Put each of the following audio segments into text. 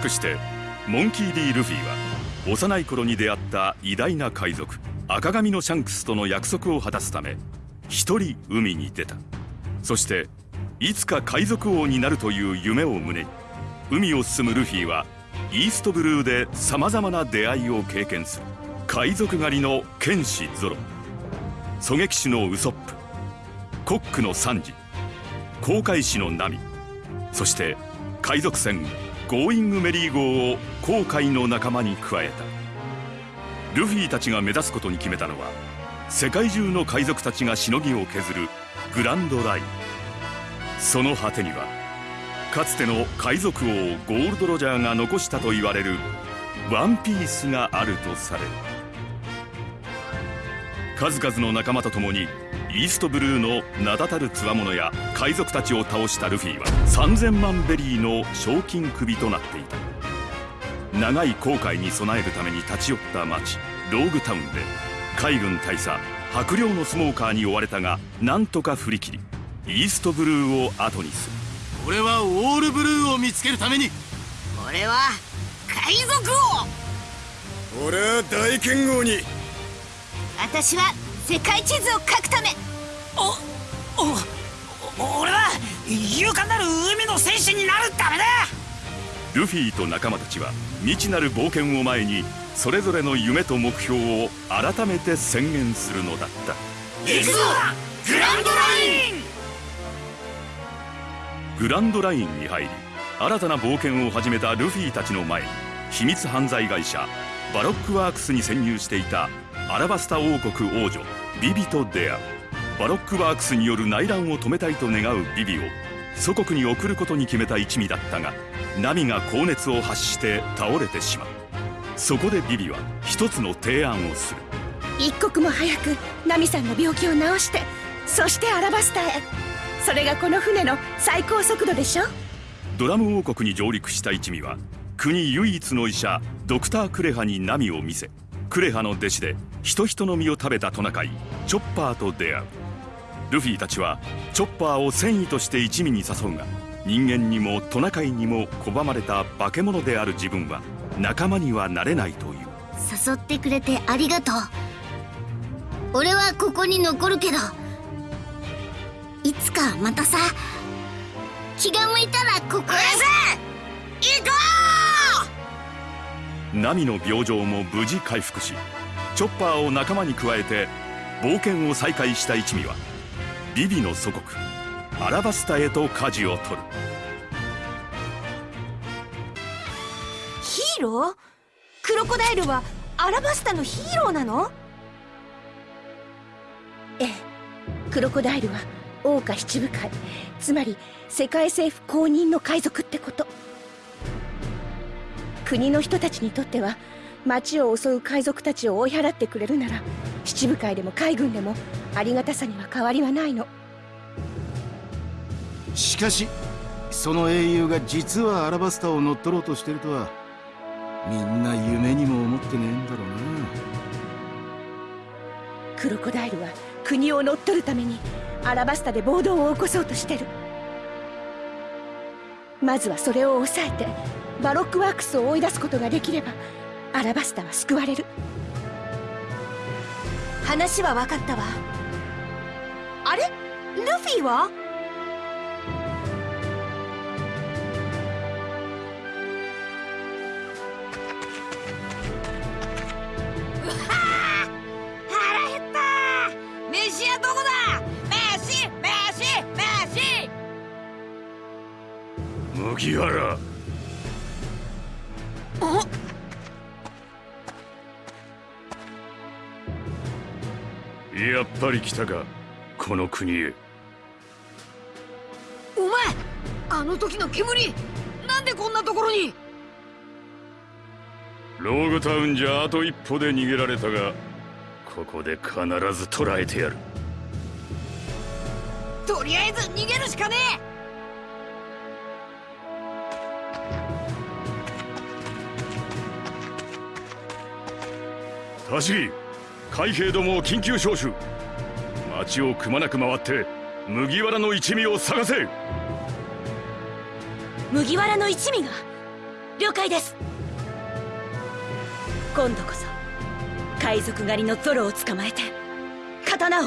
かしてモンキー・ディ・ルフィは幼い頃に出会った偉大な海賊赤髪のシャンクスとの約束を果たすため一人海に出た。そしていつか海賊王になるという夢を胸に海を進むルフィはイーストブルーでさまざまな出会いを経験する海賊狩りの剣士ゾロ狙撃手のウソップコックのサンジ航海士のナミそして海賊船ゴーイングメリー号を航海の仲間に加えた。ルフィたちが目指すことに決めたのは世界中の海賊たちがしのぎを削るグランドライン。その果てにはかつての海賊王ゴールド・ロジャーが残したと言われるワンピースがあるとされる。数々の仲間と共にイーストブルーの名だたる強者や海賊たちを倒したルフィは3000万ベリーの賞金首となっていた。長い航海に備えるために立ち寄った町ローグタウンで海軍大佐白猟のスモーカーに追われたがなんとか振り切りイーストブルーを後にする。俺はオールブルーを見つけるために。俺は海賊王。俺は大剣豪に。私は世界地図を書くため。おお俺は勇敢なる海の戦士になるためだ。ルフィと仲間たちは未知なる冒険を前にそれぞれの夢と目標を改めて宣言するのだった。行くぞグランドライン。グランドラインに入り新たな冒険を始めたルフィたちの前に秘密犯罪会社バロックワークスに潜入していたアラバスタ王国王女ビビと出会うバロックワークスによる内乱を止めたいと願うビビを祖国に送ることに決めた一味だったがナミが高熱を発して倒れてしまう。そこでビビは一つの提案をする。一刻も早くナミさんの病気を治してそしてアラバスタへ。それがこの船の最高速度でしょ？ドラム王国に上陸した一味は国唯一の医者ドクター・クレハにナミを見せクレハの弟子で人人の実を食べたトナカイチョッパーと出会う。ルフィたちはチョッパーを戦意として一味に誘うが人間にもトナカイにも拒まれた化け物である自分は仲間にはなれないという。誘ってくれてありがとう。俺はここに残るけどいつかまたさ気が向いたらここへ。行こうナミの病状も無事回復しチョッパーを仲間に加えて冒険を再開した一味はビビの祖国アラバスタへと舵を取る。ヒーロー？クロコダイルはアラバスタのヒーローなの？ええ。クロコダイルは桜花七部会つまり世界政府公認の海賊ってこと。国の人たちにとっては町を襲う海賊たちを追い払ってくれるなら七部会でも海軍でもありがたさには変わりはないの。しかしその英雄が実はアラバスタを乗っ取ろうとしてるとはみんな夢にも思ってねえんだろうな。クロコダイルは国を乗っ取るためにアラバスタで暴動を起こそうとしてる。まずはそれを抑えてバロックワークスを追い出すことができればアラバスタは救われる。話は分かったわ。あれ？ルフィは？腹減った飯はどこだ？飯飯飯。麦わら。ぱり来たかこの国へ。お前あの時の煙なんでこんなところに？ローグタウンじゃあと一歩で逃げられたがここで必ず捕らえてやる。とりあえず逃げるしかねタシギ海兵どもを緊急招集町をくまなく回って麦わらの一味を探せ。麦わらの一味が了解です。今度こそ海賊狩りのゾロを捕まえて刀を。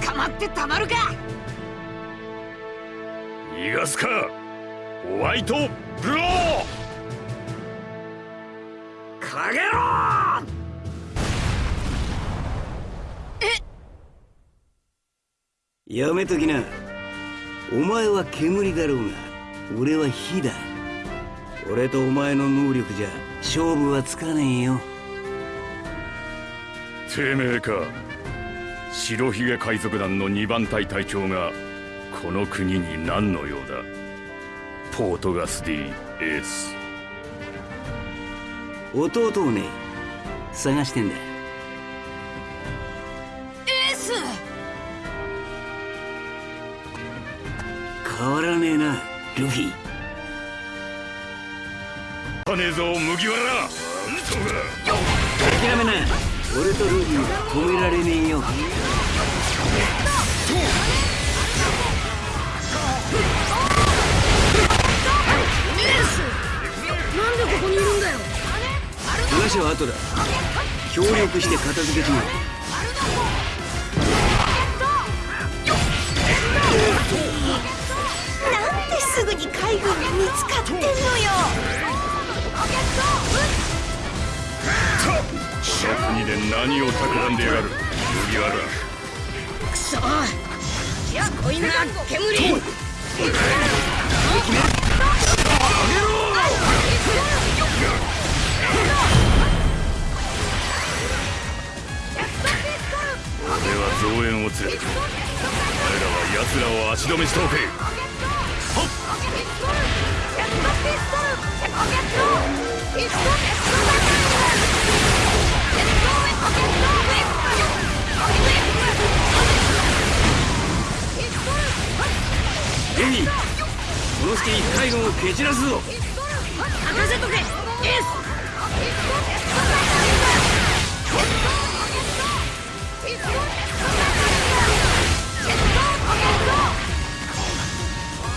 捕まってたまるか。逃がすか。ホワイトブローかげろ！やめときな。お前は煙だろうが俺は火だ。俺とお前の能力じゃ勝負はつかねえよ。てめえか。白ひげ海賊団の2番隊隊長がこの国に何の用だ？ポートガスディエース弟をね探してんだエース！変わらねえなルフィ。金ねえぞ麦わら。諦めな俺とルフィは止められねえよ。なんでここにいるんだよ話は後だ。協力して片付けちまう。なんですぐに海軍に見つかってんのよ。この国で何を企んでやがる？麦わらくそ。しつこいな煙。俺は増援を連れてくる。彼らは奴らを足止めしておけ。ルフィこの隙に海軍を蹴散らすぞ。任せとけ。エース。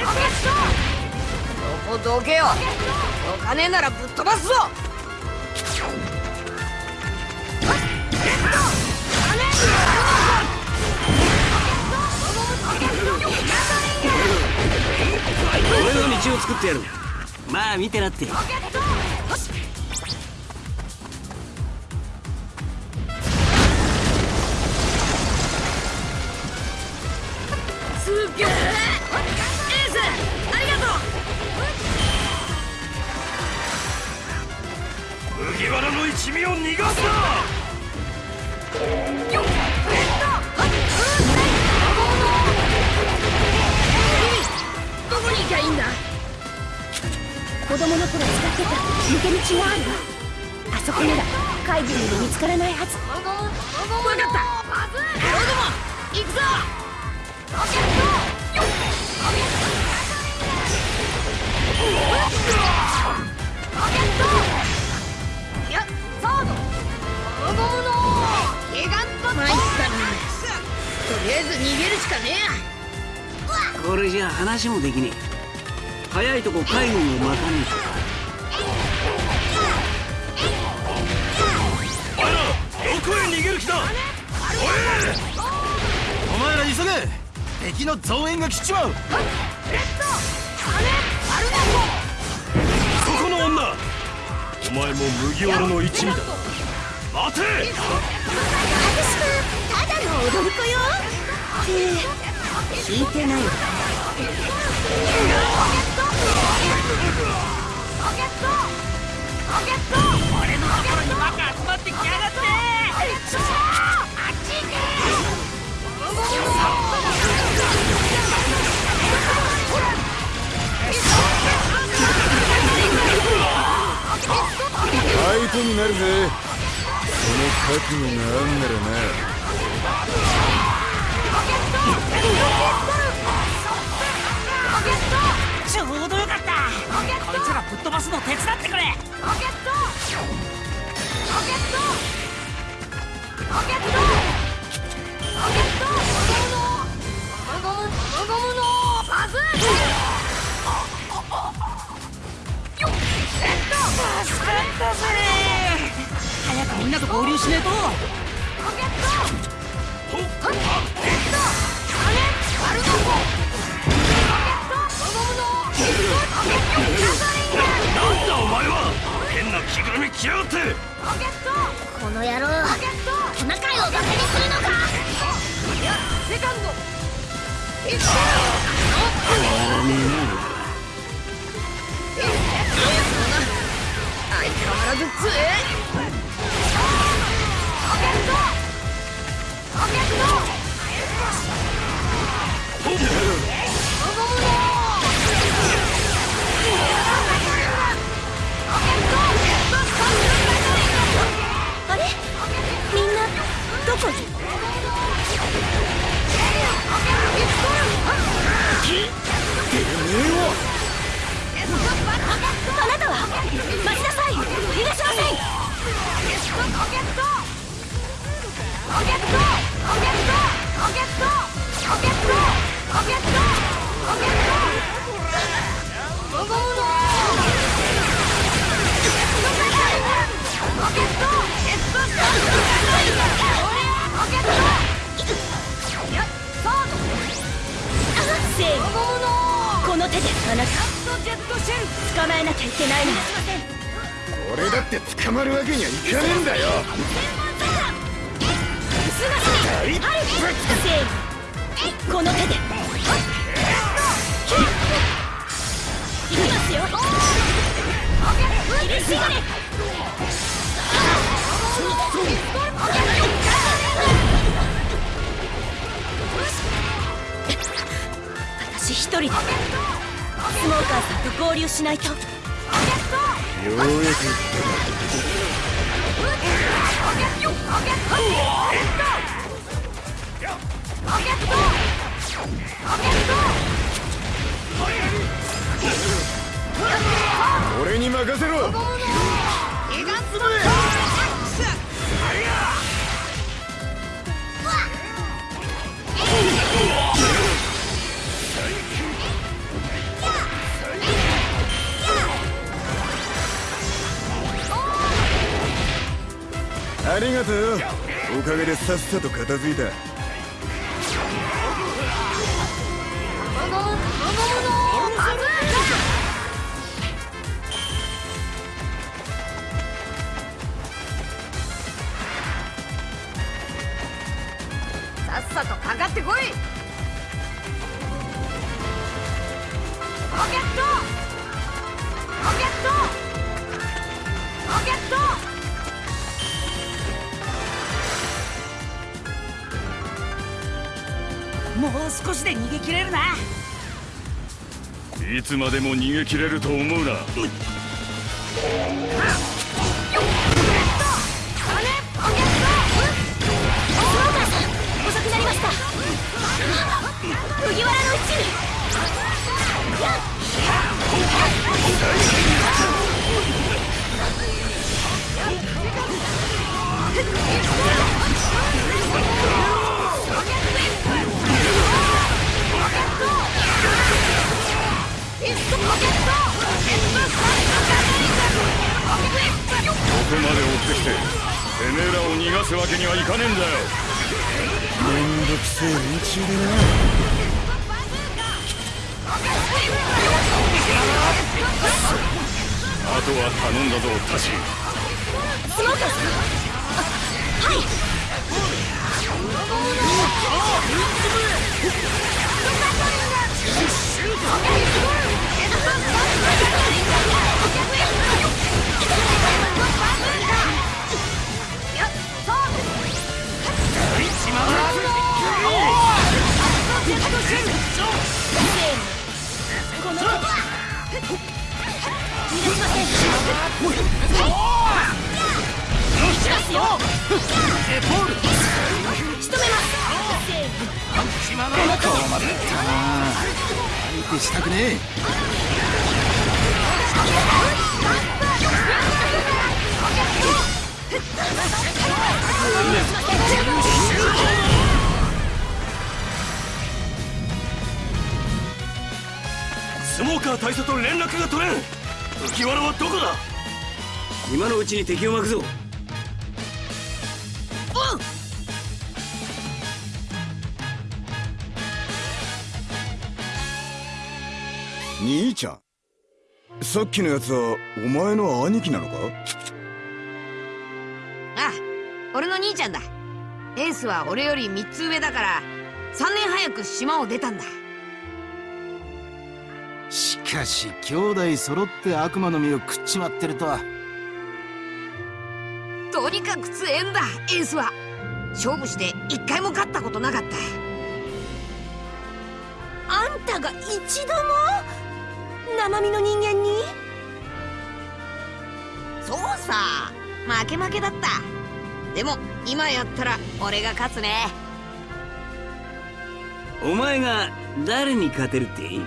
ここどけよ。お金ならぶっ飛ばすぞ。俺の道を作ってやる。まあ見てなって麦わらの一味を逃がすな。よっどこに行きゃいいんだ子供の頃使ってた抜け道があるわあそこなら海軍にも見つからないはず分かった俺ども行くぞい参ったな。とりあえず逃げるしかねこれじゃ話もできねえ。早いとこ海軍を待たねお前らどこへ逃げる気だ？お前ら急げ。敵の増援が来ちまう。そこの女。お前も麦わらの一味だ待て。私はただの踊り子よって聞いてないわ俺のところになるぜ。覚悟があんならなちょうどよかっ。たこいつらぶっ飛ばすの手伝ってくれ助かったぜんなと合流しねえと。なんだお前は変な着ぐるみ着やがってこの野郎トナカイをバカにするのかあれみんなどこにあなたは待ちなさい逃がしませんせいこの手であなた捕まえなきゃいけないの俺だって捕まるわけにはいかねえんだよ。この手でい。きますよ厳しがれ私一人でスモーカーさんと合流しないと。ようやく。俺に任せろありがとう。おかげでさっさと片付いた。さっさとかかってこい。ロケット！ロケット！う少しで逃げ切れるな。いつまでも逃げ切れると思うな。スモーカーさん遅くなりました。麦わらの一味ここまで追ってきててめえらを逃がすわけにはいかねえんだよ。めんどくせえ連中でな。あとは頼んだぞタシ。スモーカースモーカー大佐と連絡が取れん。麦わらはどこだ？今のうちに敵を巻くぞ。兄ちゃん。さっきのやつはお前の兄貴なのか？あ俺の兄ちゃんだ。エースは俺より3つ上だから3年早く島を出たんだしかし兄弟揃って悪魔の実を食っちまってるとは。とにかく強えんだエースは。勝負して一回も勝ったことなかった。あんたが一度も？生身の人間に？そうさ負け負けだった。でも今やったら俺が勝つね。お前が誰に勝てるってエ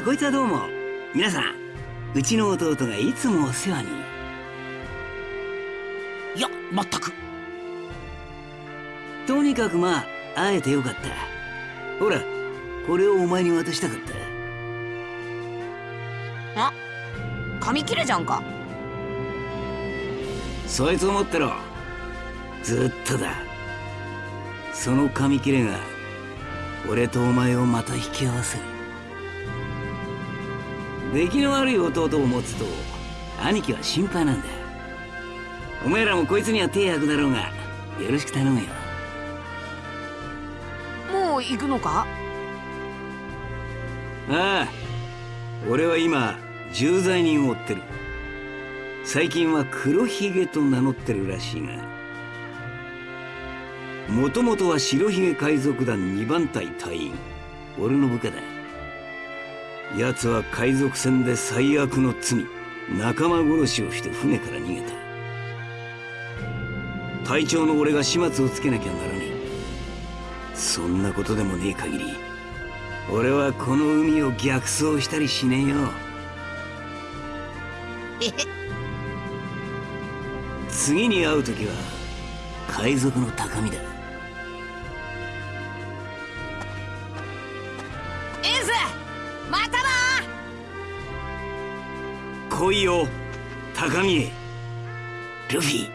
こいつはどうも。皆さんうちの弟がいつもお世話に。いや全く。とにかくまあ会えてよかった。ほらこれをお前に渡したかった。あ紙切れじゃんか。そいつを持ってろ。ずっとだ。その紙切れが俺とお前をまた引き合わせる出来の悪い弟を持つと兄貴は心配なんだ。お前らもこいつには手焼くだろうがよろしく頼むよ。もう行くのか？ああ俺は今重罪人を追ってる。最近は黒ひげと名乗ってるらしいがもともとは白ひげ海賊団2番隊隊員。俺の部下だ奴は海賊船で最悪の罪仲間殺しをして船から逃げた。隊長の俺が始末をつけなきゃならねえ。そんなことでもねえ限り俺はこの海を逆走したりしねえよ。次に会う時は海賊の高みだ来いよ高みへ。ルフィ。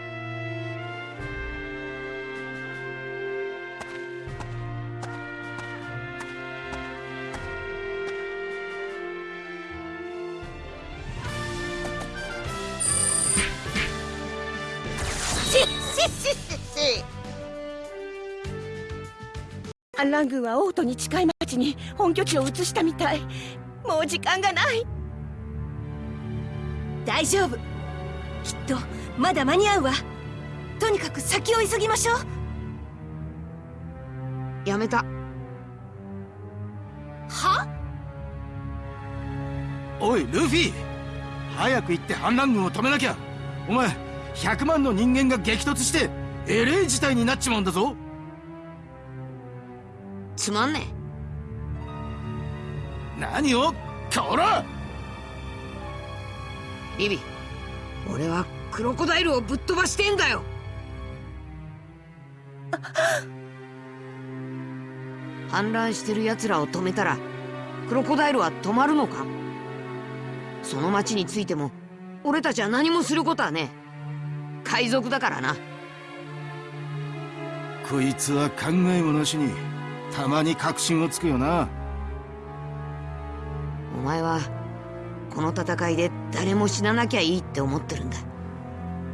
反乱軍は王都に近い町に本拠地を移したみたい。もう時間がない。大丈夫。きっとまだ間に合うわ。とにかく先を急ぎましょう。やめた。は？おいルフィ。早く行って反乱軍を止めなきゃ。お前100万の人間が激突してえれえ事態になっちまうんだぞ。つまんね何を？こら！えビビ俺はクロコダイルをぶっ飛ばしてんだよ。反乱してる奴らを止めたらクロコダイルは止まるのか？その町についても俺たちは何もすることはねえ。海賊だからな。こいつは考えもなしにたまに確信をつくよな。お前はこの戦いで誰も死ななきゃいいって思ってるんだ。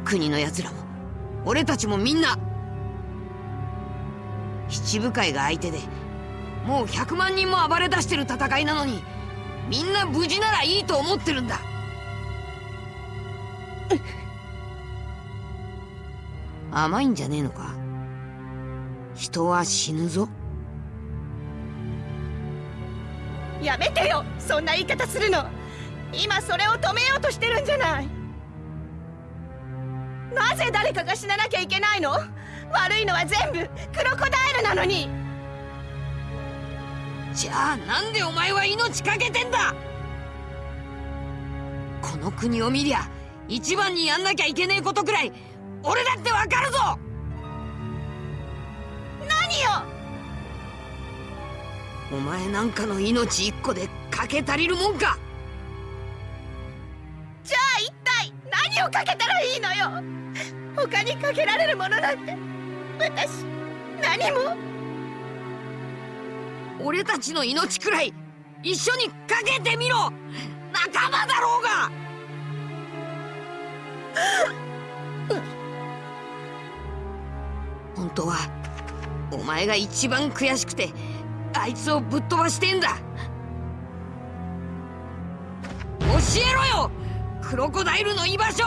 国の奴らも。俺たちもみんな。七部会が相手でもう100万人も暴れ出してる戦いなのにみんな無事ならいいと思ってるんだ。甘いんじゃねえのか？人は死ぬぞ。やめてよそんな言い方するの。今それを止めようとしてるんじゃない。なぜ誰かが死ななきゃいけないの？悪いのは全部クロコダイルなのに。じゃあなんでお前は命かけてんだ？この国を見りゃ一番にやんなきゃいけねえことくらい俺だってわかるぞ！何よ！お前なんかの命一個でかけ足りるもんか！何をかけたらいいのよ。他にかけられるものなんて。私何も。俺たちの命くらい一緒にかけてみろ。仲間だろうが。本当はお前が一番悔しくてあいつをぶっ飛ばしてんだ。教えろよ。クロコダイルの居場所